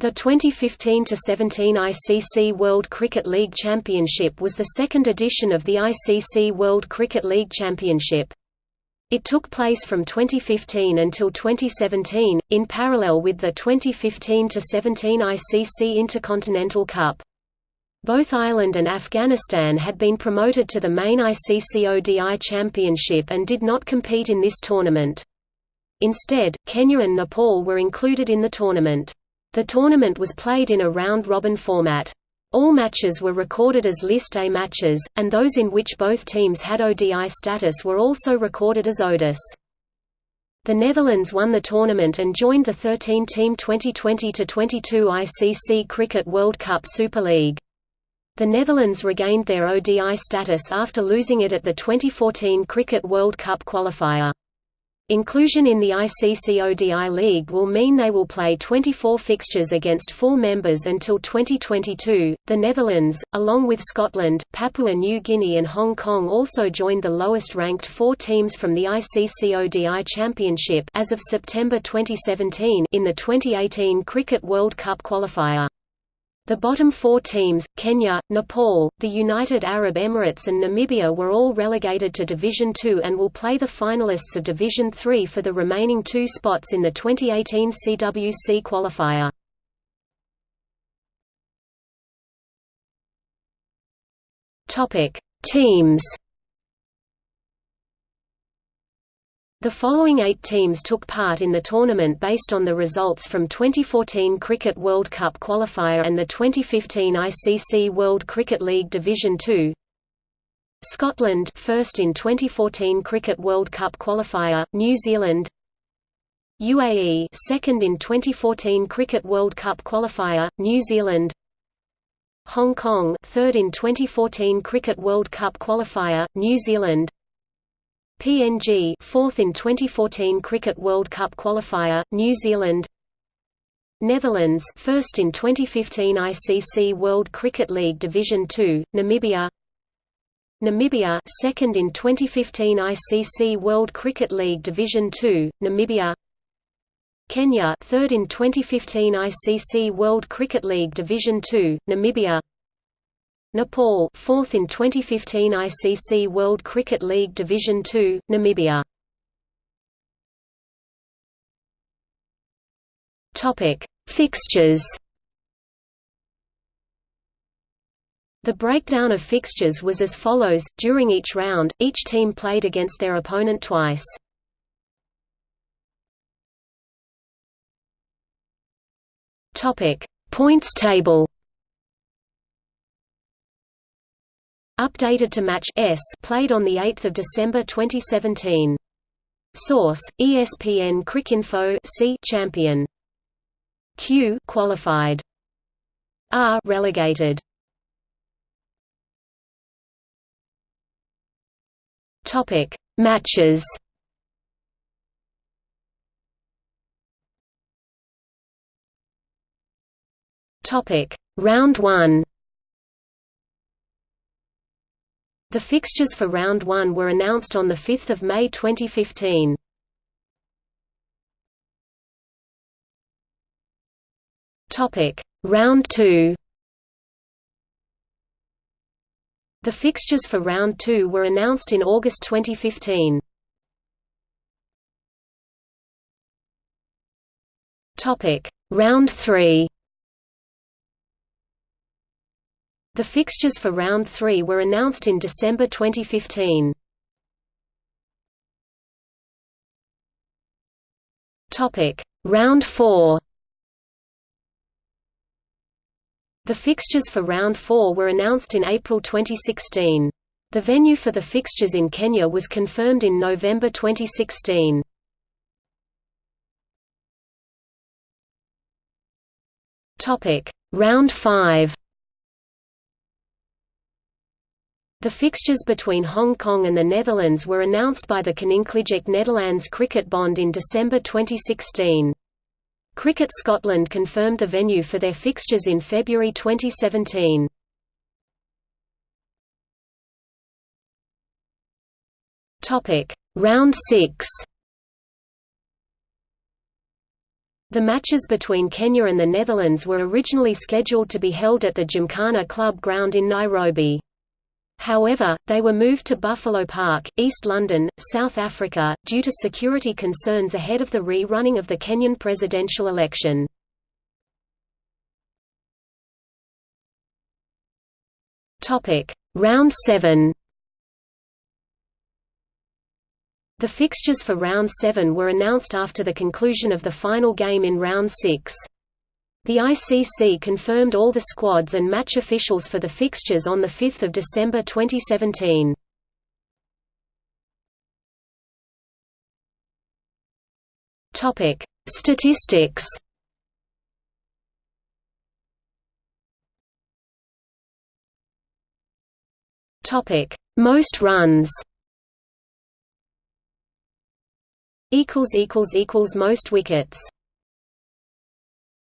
The 2015–17 ICC World Cricket League Championship was the second edition of the ICC World Cricket League Championship. It took place from 2015 until 2017, in parallel with the 2015–17 ICC Intercontinental Cup. Both Ireland and Afghanistan had been promoted to the main ICC ODI Championship and did not compete in this tournament. Instead, Kenya and Nepal were included in the tournament. The tournament was played in a round-robin format. All matches were recorded as List A matches, and those in which both teams had ODI status were also recorded as ODIs. The Netherlands won the tournament and joined the 13-team 2020–22 ICC Cricket World Cup Super League. The Netherlands regained their ODI status after losing it at the 2014 Cricket World Cup qualifier. Inclusion in the ICC ODI League will mean they will play 24 fixtures against full members until 2022. The Netherlands, along with Scotland, Papua New Guinea, and Hong Kong, also joined the lowest ranked four teams from the ICC ODI Championship as of September 2017 in the 2018 Cricket World Cup qualifier. The bottom four teams, Kenya, Nepal, the United Arab Emirates and Namibia were all relegated to Division Two and will play the finalists of Division Three for the remaining two spots in the 2018 CWC qualifier. Teams The following eight teams took part in the tournament based on the results from 2014 Cricket World Cup qualifier and the 2015 ICC World Cricket League Division Two. Scotland first in 2014 Cricket World Cup qualifier, New Zealand. UAE second in 2014 Cricket World Cup qualifier, New Zealand. Hong Kong third in 2014 Cricket World Cup qualifier, New Zealand PNG fourth in 2014 Cricket World Cup qualifier, New Zealand. Netherlands first in 2015 ICC World Cricket League Division 2, Namibia. Namibia second in 2015 ICC World Cricket League Division 2, Namibia. Kenya third in 2015 ICC World Cricket League Division 2, Namibia Nepal, fourth in 2015 ICC World Cricket League Division Two, Namibia. Topic: Fixtures. The breakdown of fixtures was as follows: during each round, each team played against their opponent twice. Topic: Points table. Updated to match S played on the 8th of December 2017. Source: ESPN Cricinfo C champion. Q qualified. R relegated. Topic: Matches. Topic: Round 1. The fixtures for Round 1 were announced on 5 May 2015. Round 2 The fixtures for Round 2 were announced in August 2015. Round 3 The fixtures for Round 3 were announced in December 2015. Round 4 The fixtures for Round 4 were announced in April 2016. The venue for the fixtures in Kenya was confirmed in November 2016. Topic: Round 5 The fixtures between Hong Kong and the Netherlands were announced by the Koninklijke Nederlands Cricket Bond in December 2016. Cricket Scotland confirmed the venue for their fixtures in February 2017. Topic: Round 6 The matches between Kenya and the Netherlands were originally scheduled to be held at the Gymkhana Club ground in Nairobi. However, they were moved to Buffalo Park, East London, South Africa, due to security concerns ahead of the re-running of the Kenyan presidential election. Round 7 The fixtures for Round 7 were announced after the conclusion of the final game in Round 6. The ICC confirmed all the squads and match officials for the fixtures on 5 December 2017. Statistics. Topic: Most runs. Equals equals equals most wickets